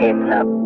It's a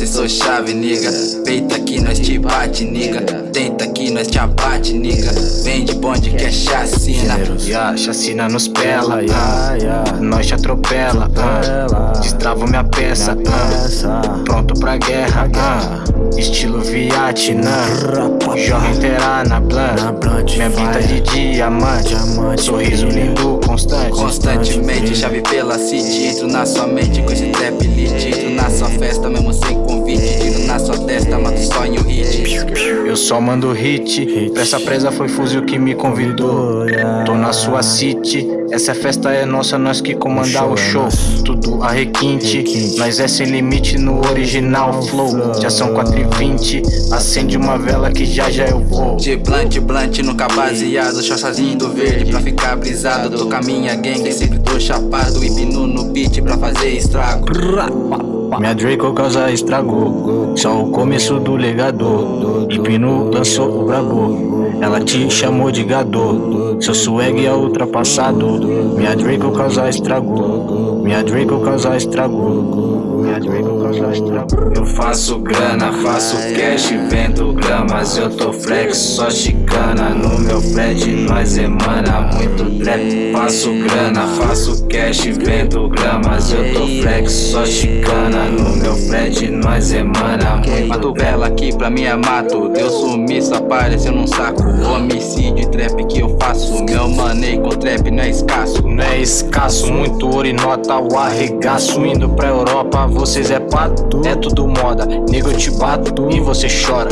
não sou chave, niga. Peita que nós te bate, niga. Tenta que nós te abate, niga. Vende bonde que é chacina. Yeah, chacina nos pela, yeah. nós te atropela, ah. destrava minha peça, ah. pronto pra guerra, ah. Estilo Vietnã, joga inteira na blunt, minha vida de diamante, sorriso lindo, constante, Constantemente, chave pela city. Entro na sua mente com esse trap elite. Entro na sua festa, mesmo sem convite. Só mando hit, pra essa presa foi fuzil que me convidou, tô na sua city, essa festa é nossa, nós que comandar o show, tudo a requinte, nós é sem limite no original flow, já são 4 e 20 acende uma vela que já já eu vou. De blunt, blunt, nunca baseado. Chochazinho do verde pra ficar brisado. Tô com a minha gangue, sempre tô chapado. Hipno no beat pra fazer estrago. Minha Draco causa estrago, só o começo do legado. Hipno lançou o brabo, ela te chamou de gado. Seu swag é ultrapassado. Minha Draco causa estrago, minha Draco causa estrago. Minha Draco causa estrago. Eu faço grana, faço cash, vendo gramas. Eu tô flex, só chicana. No meu flat nós emana muito trap Faço grana, faço cash, vendo gramas. Eu tô flex, só chicana. No meu flat nós emana muito Mato vela aqui pra mim é mato Deu sumiço, apareceu num saco. Homicídio, trap que eu faço. Meu money com trap não é escasso. Não é escasso, muito ouro e nota o arregaço. Indo pra Europa, vocês é pato, é tudo moda. Nego eu te bato e você chora